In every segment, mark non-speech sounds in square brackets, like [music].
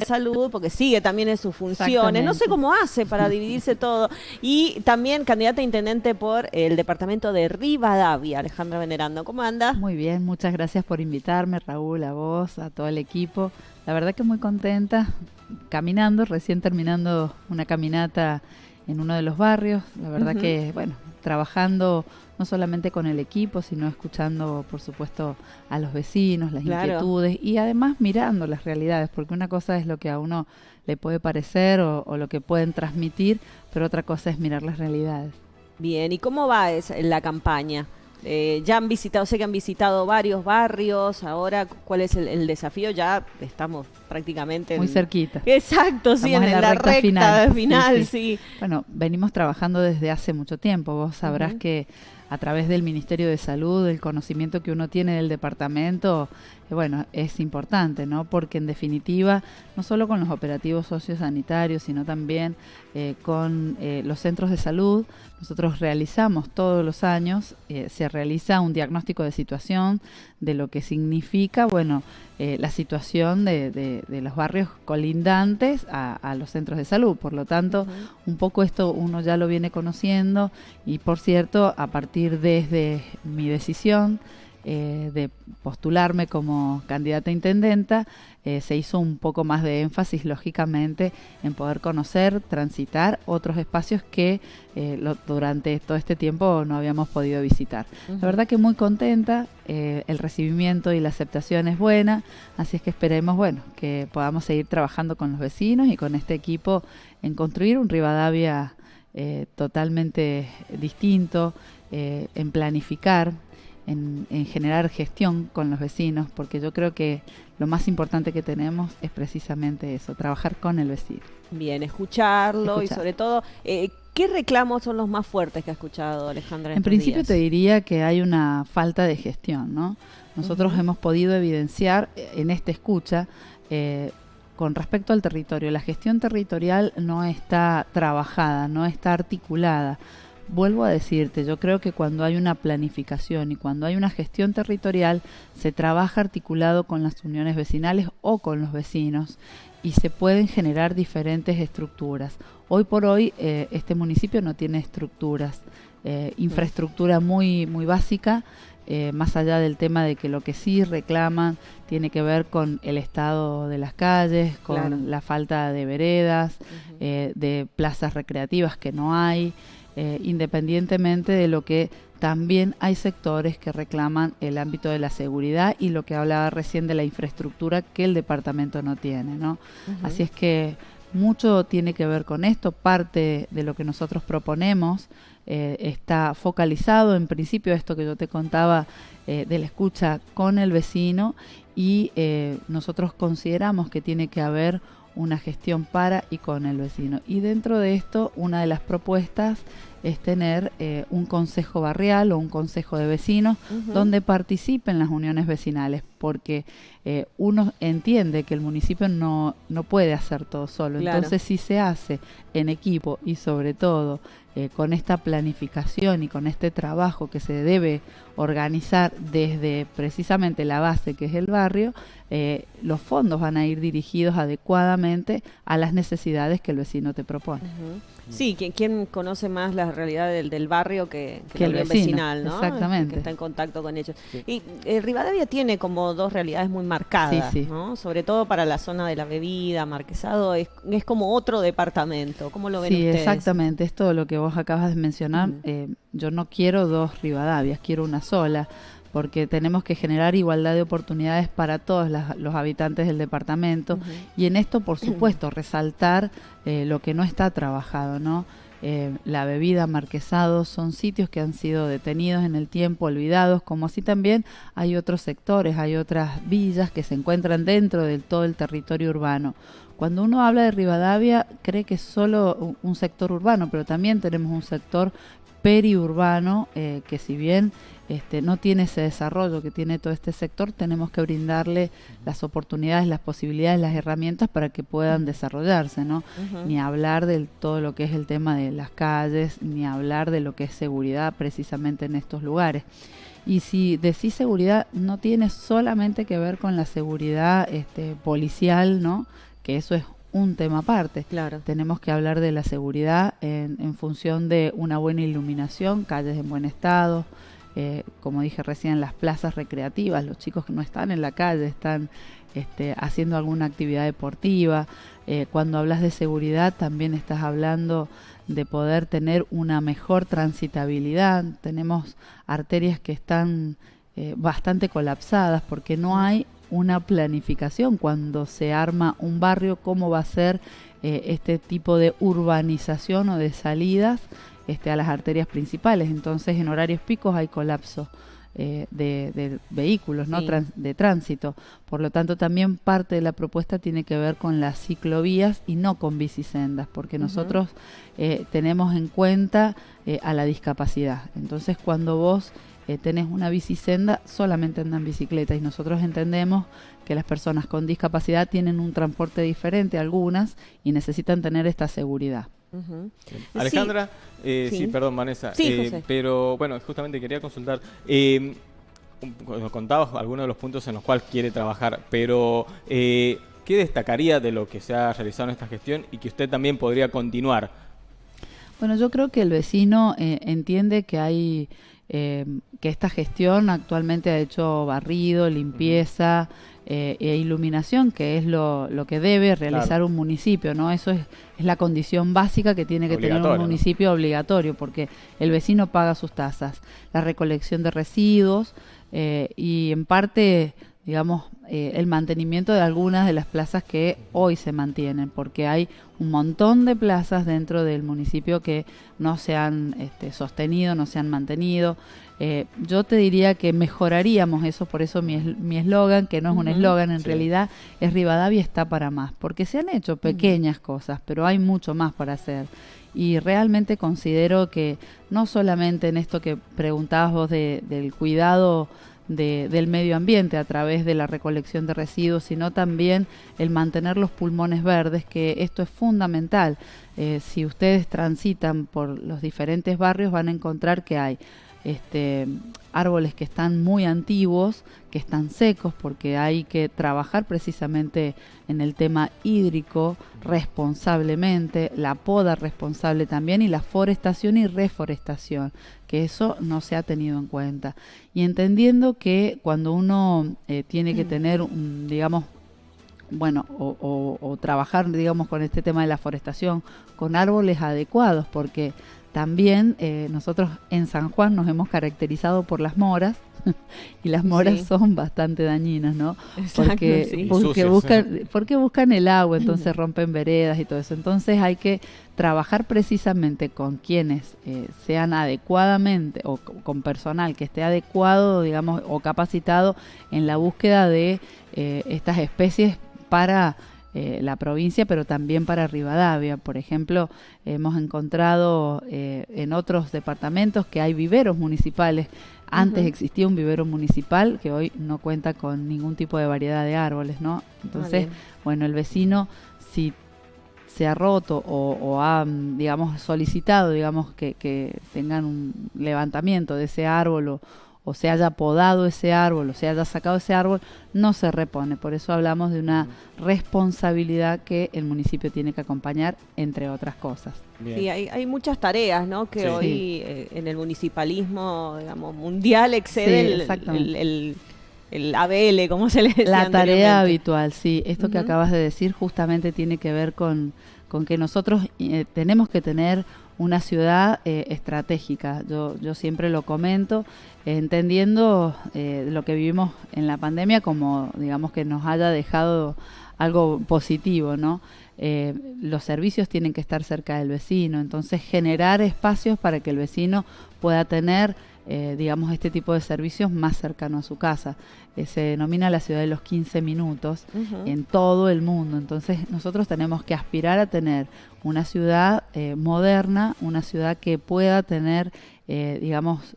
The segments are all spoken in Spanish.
de salud, porque sigue también en sus funciones. No sé cómo hace para dividirse [laughs] todo. Y también candidata a intendente por el departamento de Rivadavia, Alejandra Venerando. ¿Cómo anda? Muy bien, muchas gracias por invitarme, Raúl, a vos, a todo el equipo. La verdad que muy contenta, caminando, recién terminando una caminata en uno de los barrios. La verdad que, bueno, trabajando no solamente con el equipo, sino escuchando, por supuesto, a los vecinos, las inquietudes y además mirando las realidades, porque una cosa es lo que a uno le puede parecer o, lo que pueden transmitir, pero otra cosa es mirar las realidades. Bien, ¿y cómo va la campaña? Eh, ya han visitado, sé que han visitado varios barrios, ahora, ¿cuál es el, desafío? Ya estamos prácticamente... Muy cerquita. Exacto, sí, en, la, recta, final, sí, Bueno, venimos trabajando desde hace mucho tiempo, vos sabrás que a través del Ministerio de Salud, el conocimiento que uno tiene del departamento, bueno, es importante, ¿no? Porque en definitiva, no solo con los operativos sociosanitarios, sino también eh, con eh, los centros de salud, nosotros realizamos todos los años, se realiza un diagnóstico de situación de lo que significa, bueno, la situación de, los barrios colindantes a, los centros de salud. Por lo tanto, un poco esto uno ya lo viene conociendo y, por cierto, a partir desde mi decisión, eh, de postularme como candidata a intendenta, eh, se hizo un poco más de énfasis, lógicamente, en poder conocer, transitar otros espacios que eh, durante todo este tiempo no habíamos podido visitar. La verdad que muy contenta, el recibimiento y la aceptación es buena, así es que esperemos, bueno, que podamos seguir trabajando con los vecinos y con este equipo en construir un Rivadavia totalmente distinto, en planificar, en, generar gestión con los vecinos, porque yo creo que lo más importante que tenemos es precisamente eso, trabajar con el vecino. Bien, escucharlo y sobre todo, eh, ¿qué reclamos son los más fuertes que ha escuchado Alejandra? En, principio te diría que hay una falta de gestión, ¿no? Nosotros hemos podido evidenciar eh, en esta escucha eh, con respecto al territorio, la gestión territorial no está trabajada, no está articulada vuelvo a decirte, yo creo que cuando hay una planificación y cuando hay una gestión territorial, se trabaja articulado con las uniones vecinales o con los vecinos y se pueden generar diferentes estructuras. Hoy por hoy eh, este municipio no tiene estructuras, eh, infraestructura muy, muy básica, eh, más allá del tema de que lo que sí reclaman tiene que ver con el estado de las calles, con la falta de veredas, de plazas recreativas que no hay. Independientemente de lo que también hay sectores que reclaman el ámbito de la seguridad y lo que hablaba recién de la infraestructura que el departamento no tiene, ¿no? Así es que mucho tiene que ver con esto, parte de lo que nosotros proponemos eh, está focalizado en principio esto que yo te contaba eh, de la escucha con el vecino y nosotros consideramos que tiene que haber una gestión para y con el vecino. Y dentro de esto, una de las propuestas es tener eh, un consejo barrial o un consejo de vecinos donde participen las uniones vecinales, porque eh, uno entiende que el municipio no, no puede hacer todo solo. Entonces, si se hace en equipo y sobre todo eh, con esta planificación y con este trabajo que se debe organizar desde precisamente la base que es el barrio, eh, los fondos van a ir dirigidos adecuadamente a las necesidades que el vecino te propone. Sí, ¿quién, conoce más la realidad del, barrio que, el vecinal, ¿no? Exactamente. Que está en contacto con ellos. Y eh, Rivadavia tiene como dos realidades muy marcadas, ¿no? Sobre todo para la zona de la bebida, Marquesado, es, es como otro departamento. ¿Cómo lo ven sí, exactamente. Es todo lo que vos acabas de mencionar. Eh, yo no quiero dos Rivadavias, quiero una sola porque tenemos que generar igualdad de oportunidades para todos los habitantes del departamento y en esto, por [clears throat] supuesto, resaltar eh, lo que no está trabajado, ¿no? Eh, la bebida, marquesado, son sitios que han sido detenidos en el tiempo, olvidados, como así también hay otros sectores, hay otras villas que se encuentran dentro de todo el territorio urbano. Cuando uno habla de Rivadavia, cree que es solo un sector urbano, pero también tenemos un sector periurbano, eh, que si bien este, no tiene ese desarrollo que tiene todo este sector, tenemos que brindarle las oportunidades, las posibilidades, las herramientas para que puedan desarrollarse, ¿no? Ni hablar de todo lo que es el tema de las calles, ni hablar de lo que es seguridad precisamente en estos lugares. Y si decís seguridad, no tiene solamente que ver con la seguridad este, policial, ¿no? que eso es un tema aparte. Claro. Tenemos que hablar de la seguridad en, en función de una buena iluminación, calles en buen estado, eh, como dije recién, las plazas recreativas, los chicos que no están en la calle, están este, haciendo alguna actividad deportiva. Eh, cuando hablas de seguridad, también estás hablando de poder tener una mejor transitabilidad. Tenemos arterias que están eh, bastante colapsadas porque no hay una planificación cuando se arma un barrio, cómo va a ser este tipo de urbanización o de salidas este, a las arterias principales. Entonces, en horarios picos hay colapso. Eh, de, vehículos, ¿no? de tránsito. Por lo tanto, también parte de la propuesta tiene que ver con las ciclovías y no con bicisendas, porque nosotros eh, tenemos en cuenta eh, a la discapacidad. Entonces, cuando vos tenés una bicisenda, solamente andan bicicleta y nosotros entendemos que las personas con discapacidad tienen un transporte diferente, algunas, y necesitan tener esta seguridad. Alejandra, eh, sí. perdón, Vanessa, eh, pero bueno, justamente quería consultar. Eh, contabas algunos de los puntos en los cuales quiere trabajar, pero eh, ¿qué destacaría de lo que se ha realizado en esta gestión y que usted también podría continuar? Bueno, yo creo que el vecino entiende que hay que esta gestión actualmente ha hecho barrido, limpieza. Eh, e iluminación, que es lo, lo que debe realizar un municipio, ¿no? Eso es, es, la condición básica que tiene que tener un municipio obligatorio, porque el vecino paga sus tasas, la recolección de residuos eh, y en parte digamos, eh, el mantenimiento de algunas de las plazas que hoy se mantienen, porque hay un montón de plazas dentro del municipio que no se han este, sostenido, no se han mantenido. Eh, yo te diría que mejoraríamos eso, por eso mi eslogan, que no es un eslogan, en realidad es Rivadavia está para más, porque se han hecho pequeñas cosas, pero hay mucho más para hacer. Y realmente considero que no solamente en esto que preguntabas vos del cuidado del medio ambiente a través de la recolección de residuos, sino también el mantener los pulmones verdes, que esto es fundamental. Eh, si ustedes transitan por los diferentes barrios van a encontrar que hay este, árboles que están muy antiguos, que están secos, porque hay que trabajar precisamente en el tema hídrico responsablemente, la poda responsable también y la forestación y reforestación, que eso no se ha tenido en cuenta. Y entendiendo que cuando uno eh, tiene que tener, un, digamos, bueno, o, o, trabajar, digamos, con este tema de la forestación, con árboles adecuados, porque también eh, nosotros en San Juan nos hemos caracterizado por las moras [laughs] y las moras son bastante dañinas, ¿no? porque, porque, buscan, porque buscan el agua, entonces [laughs] rompen veredas y todo eso. Entonces hay que trabajar precisamente con quienes eh, sean adecuadamente o con personal que esté adecuado, digamos, o capacitado en la búsqueda de eh, estas especies para eh, la provincia, pero también para Rivadavia. Por ejemplo, hemos encontrado eh, en otros departamentos que hay viveros municipales. Antes existía un vivero municipal que hoy no cuenta con ningún tipo de variedad de árboles, ¿no? Entonces, bueno, el vecino, si se ha roto o, ha, digamos, solicitado, digamos, que, que, tengan un levantamiento de ese árbol o, o se haya podado ese árbol o se haya sacado ese árbol, no se repone. Por eso hablamos de una responsabilidad que el municipio tiene que acompañar, entre otras cosas. Sí, hay, muchas tareas ¿no? que hoy eh, en el municipalismo digamos, mundial excede el, el, ABL, como se le decía La tarea habitual, sí. Esto que acabas de decir justamente tiene que ver con, con que nosotros eh, tenemos que tener una ciudad eh, estratégica. Yo, yo siempre lo comento, entendiendo eh, lo que vivimos en la pandemia como, digamos, que nos haya dejado algo positivo, ¿no? Eh, los servicios tienen que estar cerca del vecino, entonces generar espacios para que el vecino pueda tener eh, digamos, este tipo de servicios más cercano a su casa. Eh, se denomina la ciudad de los 15 minutos en todo el mundo. Entonces nosotros tenemos que aspirar a tener una ciudad eh, moderna, una ciudad que pueda tener, digamos,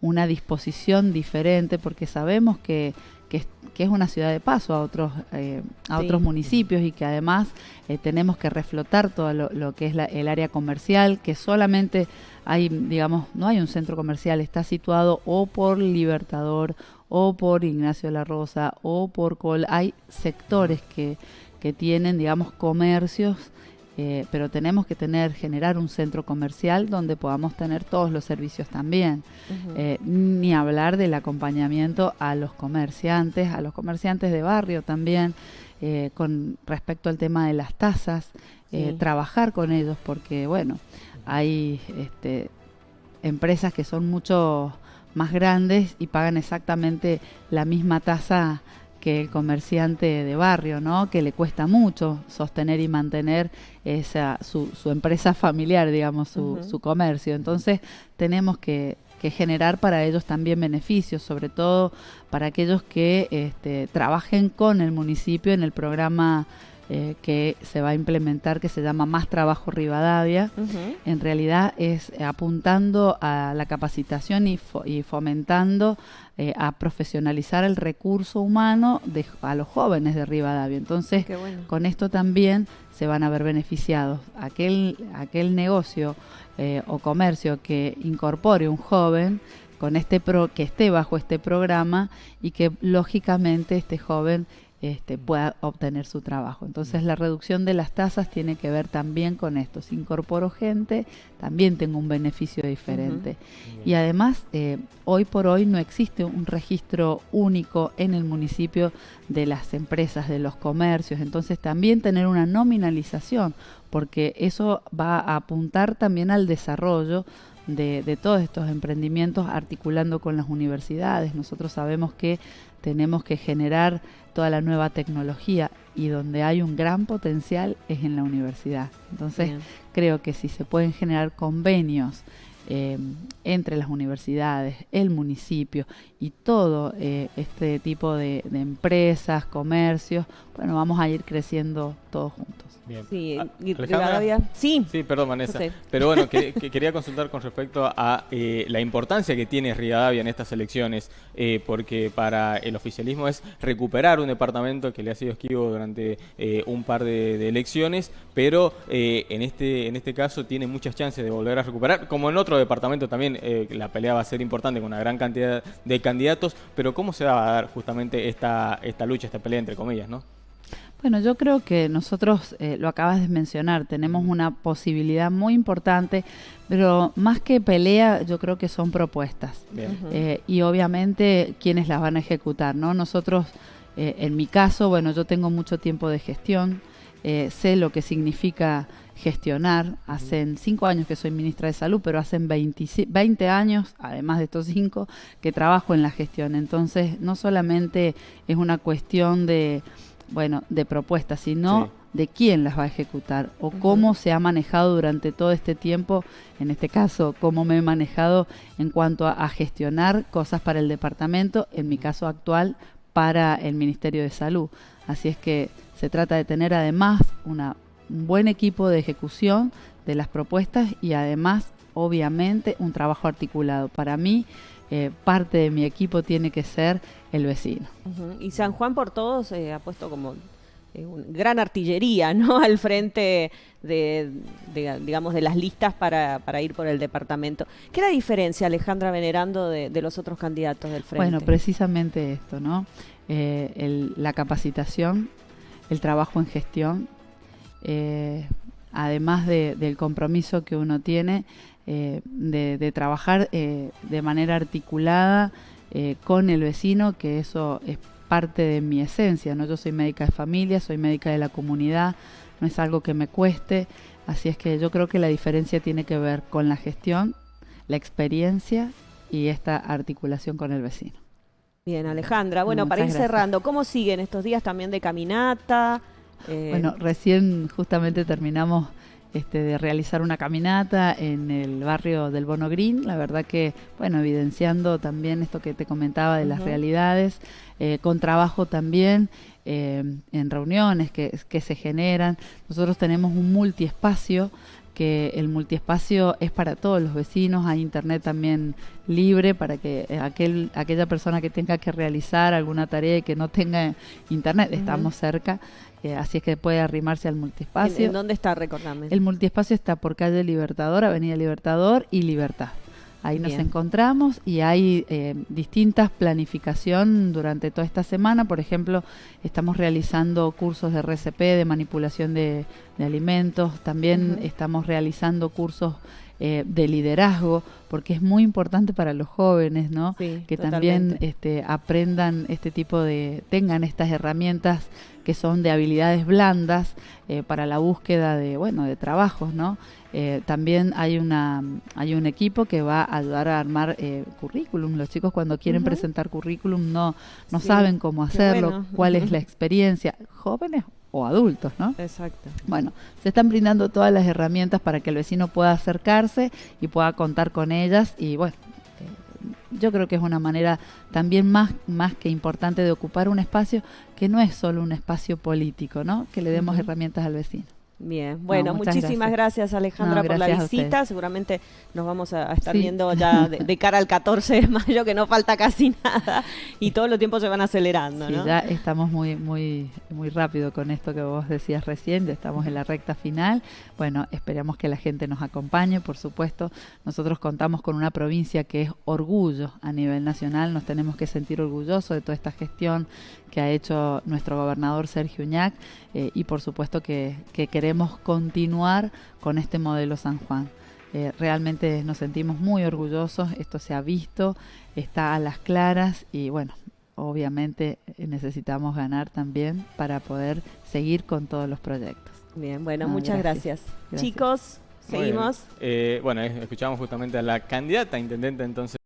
una disposición diferente, porque sabemos que que, es una ciudad de paso a otros, eh, a otros municipios y que además eh, tenemos que reflotar todo lo, que es el área comercial, que solamente hay, digamos, no hay un centro comercial, está situado o por Libertador o por Ignacio de la Rosa o por Col. Hay sectores que, que tienen, digamos, comercios eh, pero tenemos que tener, generar un centro comercial donde podamos tener todos los servicios también. Eh, ni hablar del acompañamiento a los comerciantes, a los comerciantes de barrio también, eh, con respecto al tema de las tasas, trabajar con ellos, porque bueno, hay este, empresas que son mucho más grandes y pagan exactamente la misma tasa que el comerciante de barrio, ¿no? Que le cuesta mucho sostener y mantener esa su, su empresa familiar, digamos, su, su comercio. Entonces tenemos que, que, generar para ellos también beneficios, sobre todo para aquellos que este, trabajen con el municipio en el programa eh, que se va a implementar que se llama Más Trabajo Rivadavia. En realidad es apuntando a la capacitación y, y fomentando eh, a profesionalizar el recurso humano de, a los jóvenes de Rivadavia. Entonces, con esto también se van a ver beneficiados. Aquel, aquel negocio eh, o comercio que incorpore un joven con este pro, que esté bajo este programa y que lógicamente este joven este, pueda obtener su trabajo. Entonces la reducción de las tasas tiene que ver también con esto. Si incorporo gente, también tengo un beneficio diferente. Y además, eh, hoy por hoy no existe un registro único en el municipio de las empresas, de los comercios. Entonces también tener una nominalización, porque eso va a apuntar también al desarrollo de, de, todos estos emprendimientos articulando con las universidades. Nosotros sabemos que tenemos que generar toda la nueva tecnología y donde hay un gran potencial es en la universidad. Entonces creo que si se pueden generar convenios eh, entre las universidades, el municipio y todo eh, este tipo de, de empresas, comercios, bueno, vamos a ir creciendo todos juntos. Sí, ah, Sí. Sí, perdón, Vanessa. Pero bueno, [laughs] que, quería consultar con respecto a eh, la importancia que tiene Rivadavia en estas elecciones, eh, porque para el oficialismo es recuperar un departamento que le ha sido esquivo durante eh, un par de, elecciones, pero en, este, en este caso tiene muchas chances de volver a recuperar, como en otro departamento también la pelea va a ser importante con una gran cantidad de candidatos, pero ¿cómo se va a dar justamente esta, esta lucha, esta pelea entre comillas, no? Bueno, yo creo que nosotros, eh, lo acabas de mencionar, tenemos una posibilidad muy importante, pero más que pelea, yo creo que son propuestas. Eh, y obviamente, ¿quiénes las van a ejecutar? ¿no? Nosotros, eh, en mi caso, bueno, yo tengo mucho tiempo de gestión, sé lo que significa gestionar. Hacen cinco años que soy ministra de Salud, pero hacen 20, años, además de estos cinco, que trabajo en la gestión. Entonces, no solamente es una cuestión de bueno, de propuestas, sino de quién las va a ejecutar o cómo se ha manejado durante todo este tiempo, en este caso, cómo me he manejado en cuanto a, gestionar cosas para el departamento, en mi caso actual, para el Ministerio de Salud. Así es que se trata de tener además una, un buen equipo de ejecución de las propuestas y además, obviamente, un trabajo articulado. Para mí, eh, parte de mi equipo tiene que ser el vecino. Y San Juan por todos eh, ha puesto como eh, gran artillería, [laughs] ¿no? Al frente de, digamos, de las listas para, para, ir por el departamento. ¿Qué la diferencia, Alejandra Venerando, de, los otros candidatos del frente? Bueno, precisamente esto, ¿no? la capacitación, el trabajo en gestión, además del compromiso que uno tiene eh, de, trabajar eh, de manera articulada eh, con el vecino, que eso es parte de mi esencia, ¿no? Yo soy médica de familia, soy médica de la comunidad, no es algo que me cueste, así es que yo creo que la diferencia tiene que ver con la gestión, la experiencia y esta articulación con el vecino. Bien, Alejandra. Bueno, para ir cerrando, ¿cómo siguen estos días también de caminata? Bueno, recién justamente terminamos este, de realizar una caminata en el barrio del Bono Green, la verdad que, bueno, evidenciando también esto que te comentaba de las realidades, eh, con trabajo también eh, en reuniones que, que se generan. Nosotros tenemos un multiespacio que el multiespacio es para todos los vecinos, hay internet también libre para que aquel, aquella persona que tenga que realizar alguna tarea y que no tenga internet, estamos cerca, eh, así es que puede arrimarse al multiespacio. ¿En, dónde está, recordame? El multiespacio está por calle Libertador, Avenida Libertador y Libertad. Ahí nos encontramos y hay eh, distintas planificación durante toda esta semana. Por ejemplo, estamos realizando cursos de RCP, de manipulación de, alimentos. También estamos realizando cursos eh, de liderazgo, porque es muy importante para los jóvenes, ¿no? que también este, aprendan este tipo de, tengan estas herramientas que son de habilidades blandas eh, para la búsqueda de, bueno, de trabajos, ¿no? Eh, también hay una hay un equipo que va a ayudar a armar currículum. Los chicos cuando quieren presentar currículum no no saben cómo hacerlo, cuál es la experiencia. Jóvenes o adultos, ¿no? Exacto. Bueno, se están brindando todas las herramientas para que el vecino pueda acercarse y pueda contar con ellas y bueno, eh, yo creo que es una manera también más, más que importante de ocupar un espacio que no es solo un espacio político, ¿no? Que le demos herramientas al vecino. Bien, bueno, muchísimas gracias, Alejandra por la visita. Seguramente nos vamos a, estar viendo ya de, cara al 14 de mayo, que no falta casi [laughs] nada y todos los tiempos se van acelerando. Sí, ya estamos muy, muy, muy rápido con esto que vos decías recién, ya estamos en la recta final. Bueno, esperamos que la gente nos acompañe, por supuesto. Nosotros contamos con una provincia que es orgullo a nivel nacional, nos tenemos que sentir orgullosos de toda esta gestión que ha hecho nuestro gobernador Sergio Uñac eh, y por supuesto que, queremos continuar con este modelo San Juan. Eh, realmente nos sentimos muy orgullosos, esto se ha visto, está a las claras y bueno, obviamente eh, necesitamos ganar también para poder seguir con todos los proyectos. Bien, bueno, muchas gracias. Chicos, seguimos. bueno, escuchamos justamente a la candidata intendente entonces.